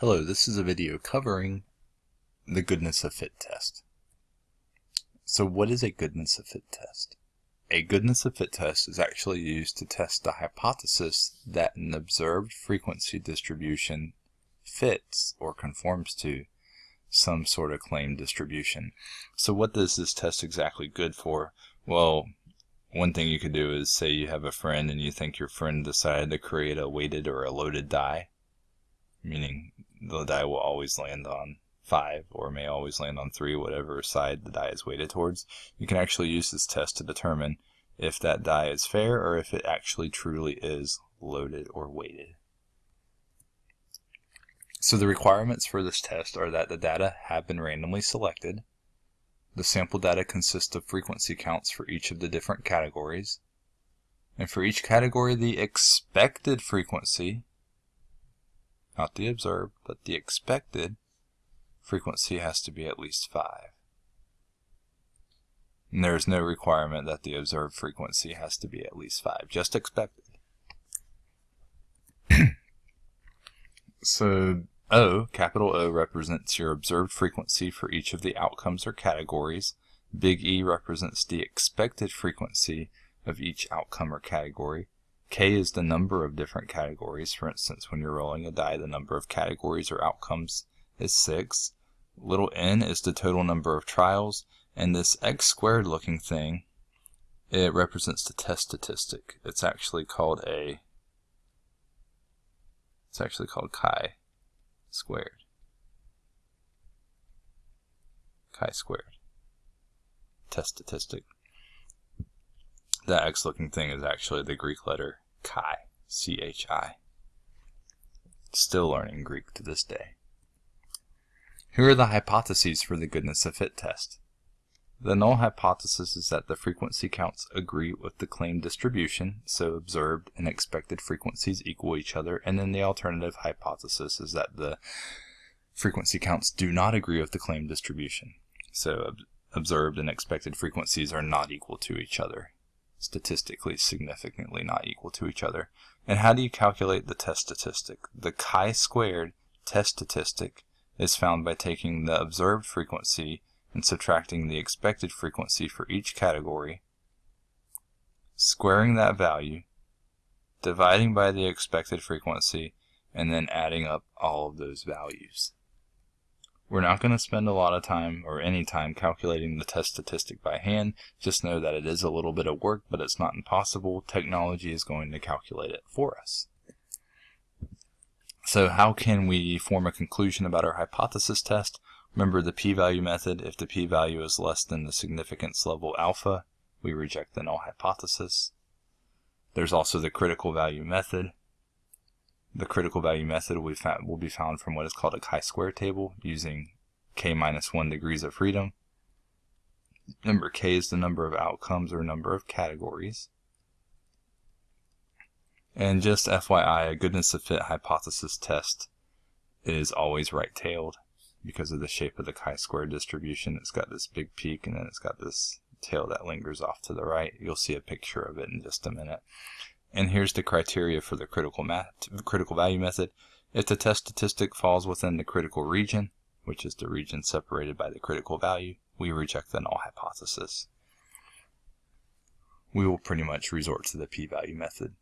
Hello, this is a video covering the goodness of fit test. So what is a goodness of fit test? A goodness of fit test is actually used to test the hypothesis that an observed frequency distribution fits or conforms to some sort of claimed distribution. So what is this test exactly good for? Well, one thing you could do is say you have a friend and you think your friend decided to create a weighted or a loaded die meaning the die will always land on 5 or may always land on 3, whatever side the die is weighted towards, you can actually use this test to determine if that die is fair or if it actually truly is loaded or weighted. So the requirements for this test are that the data have been randomly selected, the sample data consists of frequency counts for each of the different categories, and for each category the expected frequency not the observed, but the expected frequency has to be at least 5. And there is no requirement that the observed frequency has to be at least 5, just expected. so O, capital O, represents your observed frequency for each of the outcomes or categories. Big E represents the expected frequency of each outcome or category. K is the number of different categories. For instance, when you're rolling a die, the number of categories or outcomes is 6. Little n is the total number of trials. And this x squared looking thing, it represents the test statistic. It's actually called a, it's actually called chi squared. Chi squared. Test statistic. That X looking thing is actually the Greek letter chi, C-H-I. Still learning Greek to this day. Here are the hypotheses for the goodness of fit test. The null hypothesis is that the frequency counts agree with the claimed distribution, so observed and expected frequencies equal each other, and then the alternative hypothesis is that the frequency counts do not agree with the claimed distribution, so observed and expected frequencies are not equal to each other statistically significantly not equal to each other. And how do you calculate the test statistic? The chi-squared test statistic is found by taking the observed frequency and subtracting the expected frequency for each category, squaring that value, dividing by the expected frequency, and then adding up all of those values. We're not going to spend a lot of time or any time calculating the test statistic by hand. Just know that it is a little bit of work, but it's not impossible. Technology is going to calculate it for us. So how can we form a conclusion about our hypothesis test? Remember the p-value method. If the p-value is less than the significance level alpha, we reject the null hypothesis. There's also the critical value method. The critical value method will be, found, will be found from what is called a chi-square table using k minus 1 degrees of freedom. Number k is the number of outcomes or number of categories. And just FYI, a goodness of fit hypothesis test is always right-tailed because of the shape of the chi-square distribution. It's got this big peak and then it's got this tail that lingers off to the right. You'll see a picture of it in just a minute. And here's the criteria for the critical, critical value method. If the test statistic falls within the critical region, which is the region separated by the critical value, we reject the null hypothesis. We will pretty much resort to the p-value method.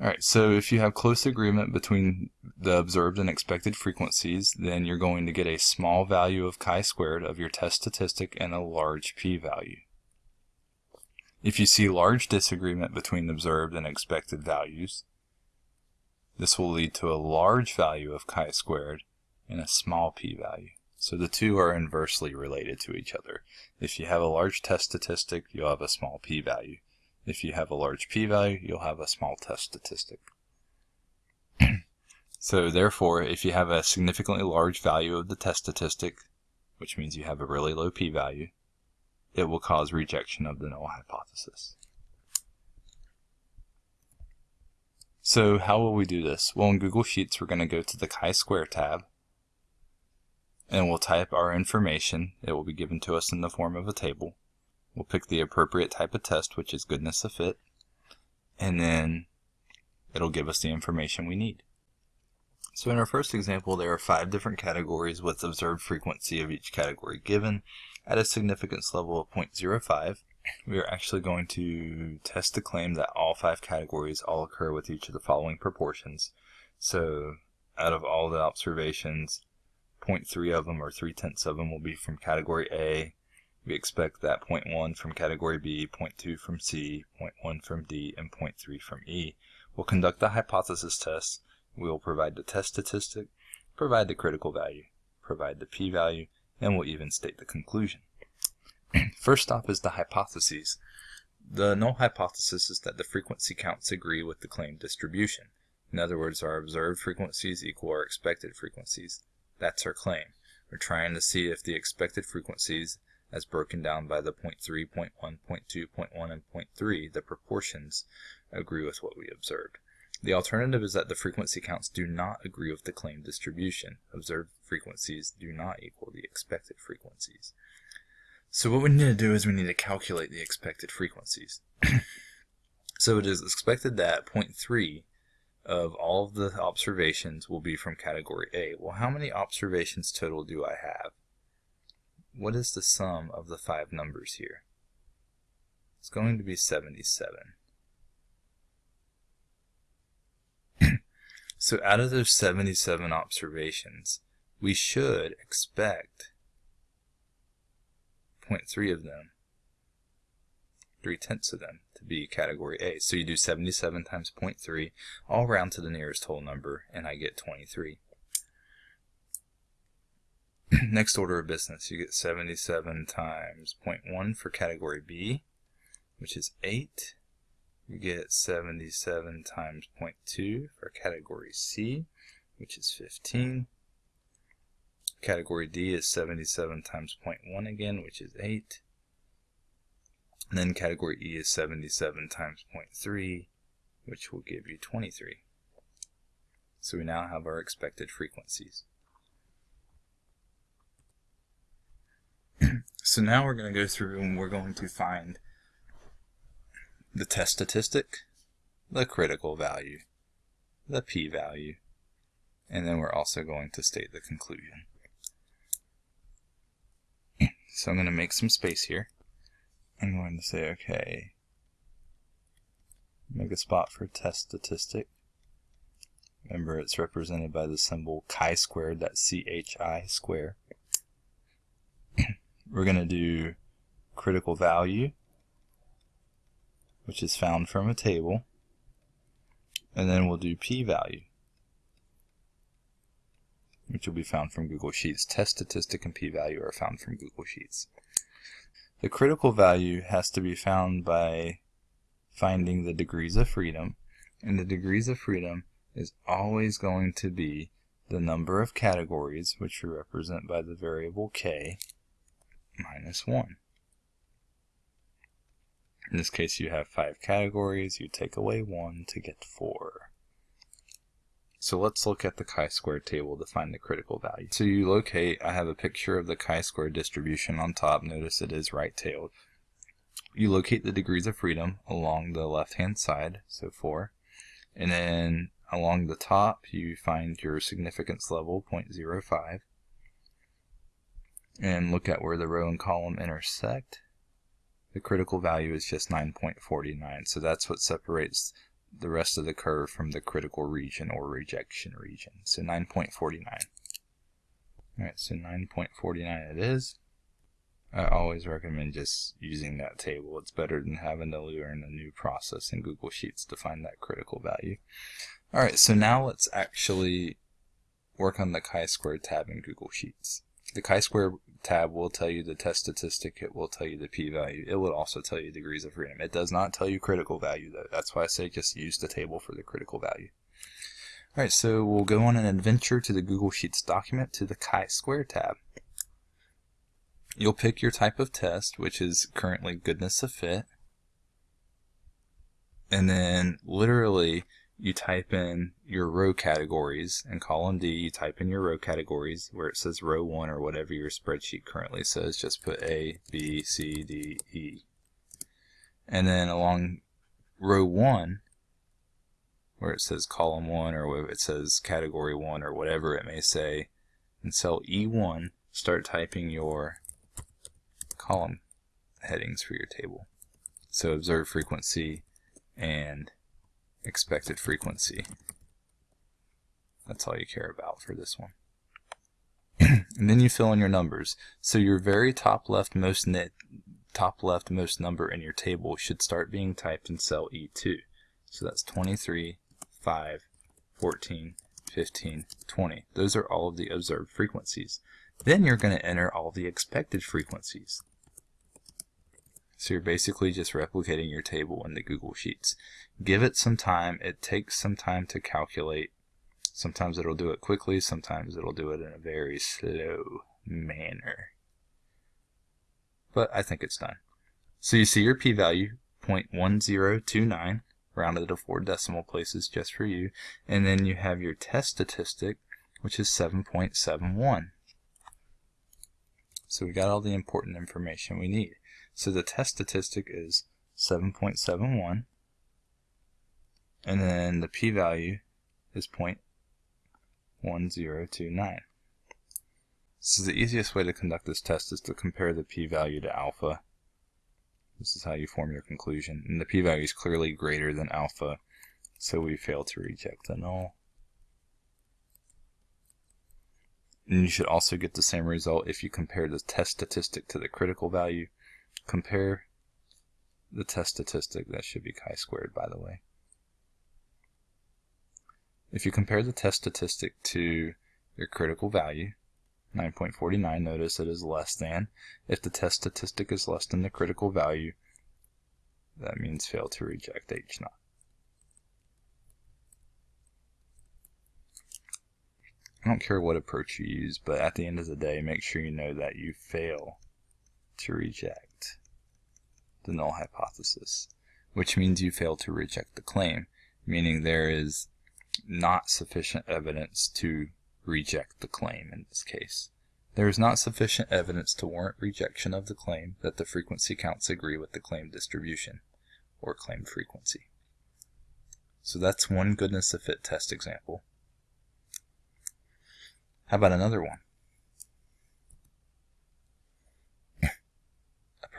Alright, so if you have close agreement between the observed and expected frequencies, then you're going to get a small value of chi-squared of your test statistic and a large p-value. If you see large disagreement between observed and expected values, this will lead to a large value of chi-squared and a small p-value. So the two are inversely related to each other. If you have a large test statistic, you'll have a small p-value. If you have a large p-value, you'll have a small test statistic. so therefore, if you have a significantly large value of the test statistic, which means you have a really low p-value, it will cause rejection of the null hypothesis. So how will we do this? Well, in Google Sheets, we're going to go to the chi-square tab, and we'll type our information. It will be given to us in the form of a table. We'll pick the appropriate type of test, which is goodness of fit, and then it'll give us the information we need. So in our first example, there are five different categories with observed frequency of each category given at a significance level of 0.05. We are actually going to test the claim that all five categories all occur with each of the following proportions. So out of all the observations, 0.3 of them or 3 tenths of them will be from category A. We expect that 0.1 from category B, 0.2 from C, 0.1 from D, and 0.3 from E. We'll conduct the hypothesis test. We will provide the test statistic, provide the critical value, provide the p-value, and we'll even state the conclusion. First off is the hypotheses. The null hypothesis is that the frequency counts agree with the claimed distribution. In other words, our observed frequencies equal our expected frequencies. That's our claim. We're trying to see if the expected frequencies, as broken down by the 0.3, 0.1, 0.2, 0.1, and 0.3, the proportions, agree with what we observed. The alternative is that the frequency counts do not agree with the claimed distribution. Observed frequencies do not equal the expected frequencies. So what we need to do is we need to calculate the expected frequencies. so it is expected that 0.3 of all of the observations will be from category A. Well, how many observations total do I have? What is the sum of the five numbers here? It's going to be 77. So out of those 77 observations, we should expect 0.3 of them, 3 tenths of them, to be category A. So you do 77 times 0.3, all round to the nearest whole number, and I get 23. Next order of business, you get 77 times 0.1 for category B, which is 8. You get 77 times 0.2 for category C, which is 15. Category D is 77 times 0.1 again, which is 8. And then category E is 77 times 0.3, which will give you 23. So we now have our expected frequencies. so now we're going to go through and we're going to find the test statistic, the critical value, the p-value, and then we're also going to state the conclusion. So I'm going to make some space here. I'm going to say, okay, make a spot for test statistic. Remember, it's represented by the symbol chi-squared, that's C-H-I square. We're going to do critical value, which is found from a table. And then we'll do p-value, which will be found from Google Sheets. Test statistic and p-value are found from Google Sheets. The critical value has to be found by finding the degrees of freedom, and the degrees of freedom is always going to be the number of categories, which we represent by the variable k, minus 1. In this case, you have five categories. You take away one to get four. So let's look at the chi-square table to find the critical value. So you locate, I have a picture of the chi-square distribution on top. Notice it is right-tailed. You locate the degrees of freedom along the left-hand side, so 4. And then along the top, you find your significance level, 0.05 and look at where the row and column intersect, the critical value is just 9.49. So that's what separates the rest of the curve from the critical region or rejection region. So 9.49. Alright, so 9.49 it is. I always recommend just using that table. It's better than having to learn a new process in Google Sheets to find that critical value. Alright, so now let's actually work on the chi-square tab in Google Sheets. The chi-square tab will tell you the test statistic. It will tell you the p-value. It will also tell you degrees of freedom. It does not tell you critical value, though. That's why I say just use the table for the critical value. Alright, so we'll go on an adventure to the Google Sheets document to the chi-square tab. You'll pick your type of test, which is currently goodness of fit. And then literally you type in your row categories. In column D, you type in your row categories where it says row 1 or whatever your spreadsheet currently says. Just put A, B, C, D, E. And then along row 1, where it says column 1 or where it says category 1 or whatever it may say. In cell E1, start typing your column headings for your table. So observe frequency and expected frequency. That's all you care about for this one. and then you fill in your numbers. So your very top left most top left most number in your table should start being typed in cell E2. So that's 23, 5, 14, 15, 20. Those are all of the observed frequencies. Then you're going to enter all the expected frequencies. So you're basically just replicating your table in the Google Sheets. Give it some time. It takes some time to calculate. Sometimes it'll do it quickly. Sometimes it'll do it in a very slow manner. But I think it's done. So you see your p-value, 0.1029 rounded to four decimal places just for you. And then you have your test statistic, which is 7.71. So we got all the important information we need. So the test statistic is 7.71, and then the p-value is 0.1029. So the easiest way to conduct this test is to compare the p-value to alpha this is how you form your conclusion. And the p-value is clearly greater than alpha, so we fail to reject the null. And you should also get the same result if you compare the test statistic to the critical value. Compare the test statistic, that should be chi-squared by the way. If you compare the test statistic to your critical value, 9.49, notice it is less than. If the test statistic is less than the critical value, that means fail to reject H naught. I don't care what approach you use, but at the end of the day, make sure you know that you fail to reject the null hypothesis, which means you fail to reject the claim, meaning there is not sufficient evidence to reject the claim in this case. There is not sufficient evidence to warrant rejection of the claim that the frequency counts agree with the claim distribution, or claim frequency. So that's one goodness of fit test example. How about another one?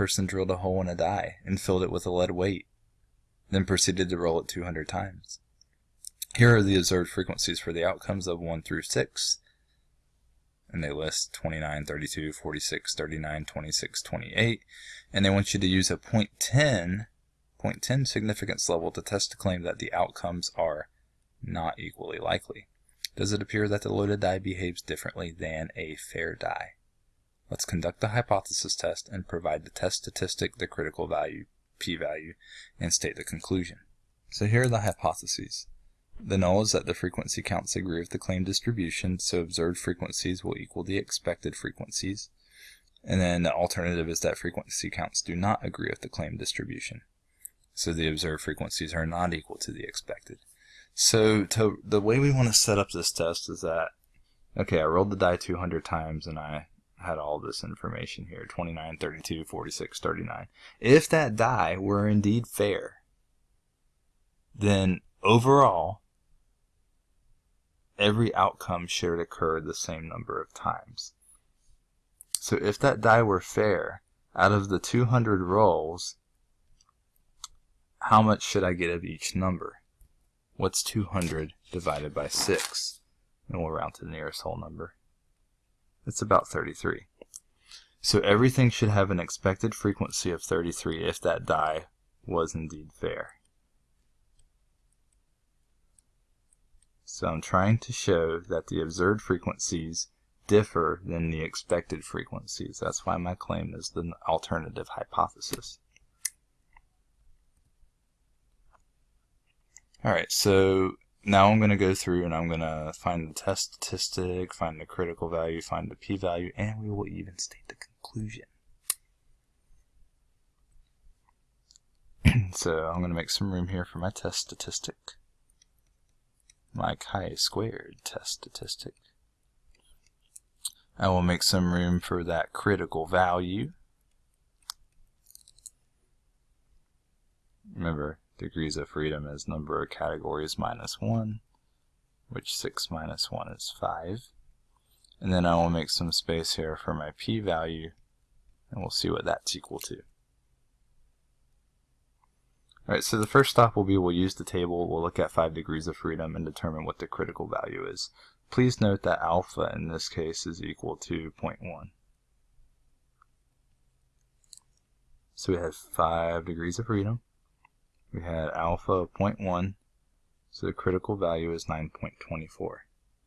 Person drilled a hole in a die and filled it with a lead weight, then proceeded to roll it 200 times. Here are the observed frequencies for the outcomes of 1 through 6. And they list 29, 32, 46, 39, 26, 28. And they want you to use a 0.10, 0.10 significance level to test the claim that the outcomes are not equally likely. Does it appear that the loaded die behaves differently than a fair die? Let's conduct the hypothesis test and provide the test statistic, the critical value, p-value, and state the conclusion. So here are the hypotheses. The null is that the frequency counts agree with the claim distribution, so observed frequencies will equal the expected frequencies. And then the alternative is that frequency counts do not agree with the claim distribution. So the observed frequencies are not equal to the expected. So to, the way we want to set up this test is that, okay, I rolled the die 200 times and I had all this information here, 29, 32, 46, 39. If that die were indeed fair, then overall, every outcome should occur the same number of times. So if that die were fair, out of the 200 rolls, how much should I get of each number? What's 200 divided by 6? And we'll round to the nearest whole number. It's about 33. So everything should have an expected frequency of 33 if that die was indeed fair. So I'm trying to show that the observed frequencies differ than the expected frequencies. That's why my claim is the alternative hypothesis. Alright, so now I'm going to go through and I'm going to find the test statistic, find the critical value, find the p-value, and we will even state the conclusion. so I'm going to make some room here for my test statistic my chi-squared test statistic. I will make some room for that critical value. Remember, degrees of freedom is number of categories minus 1, which 6 minus 1 is 5. And then I will make some space here for my p-value, and we'll see what that's equal to. Alright, so the first stop will be we'll use the table, we'll look at 5 degrees of freedom and determine what the critical value is. Please note that alpha in this case is equal to 0.1. So we have 5 degrees of freedom. We had alpha of 0.1, so the critical value is 9.24.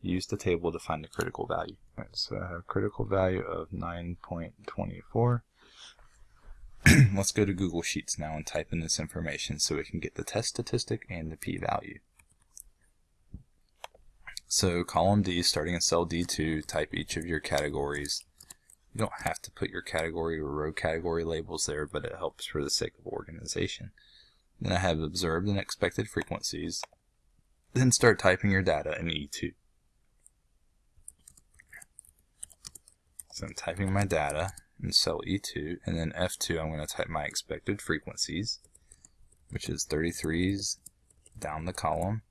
Use the table to find the critical value. Right, so I have uh, critical value of 9.24. Let's go to Google Sheets now and type in this information so we can get the test statistic and the p-value. So column D, starting in cell D2, type each of your categories you don't have to put your category or row category labels there, but it helps for the sake of organization. Then I have observed and expected frequencies. Then start typing your data in E2. So I'm typing my data in cell E2, and then F2 I'm going to type my expected frequencies, which is 33s down the column,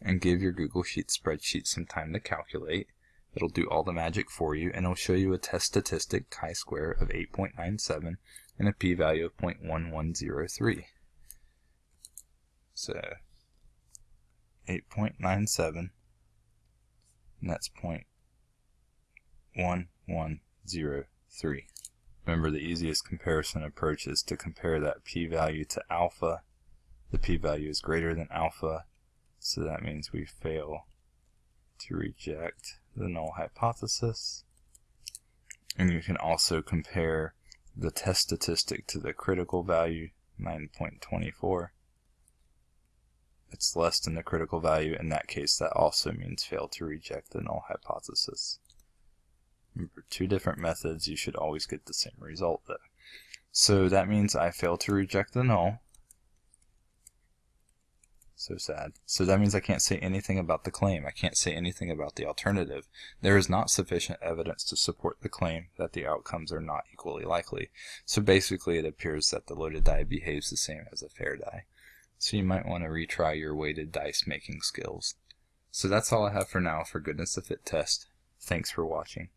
and give your Google Sheets spreadsheet some time to calculate. It'll do all the magic for you, and it'll show you a test statistic chi-square of 8.97 and a p-value of 0.1103. So uh, 8.97, and that's 0.1103. Remember the easiest comparison approach is to compare that p-value to alpha. The p-value is greater than alpha, so that means we fail to reject the null hypothesis. And you can also compare the test statistic to the critical value, 9.24. It's less than the critical value. In that case, that also means fail to reject the null hypothesis. Remember, two different methods, you should always get the same result though. So that means I fail to reject the null, so sad. So that means I can't say anything about the claim. I can't say anything about the alternative. There is not sufficient evidence to support the claim that the outcomes are not equally likely. So basically it appears that the loaded die behaves the same as a fair die. So you might want to retry your weighted dice making skills. So that's all I have for now for goodness to fit test. Thanks for watching.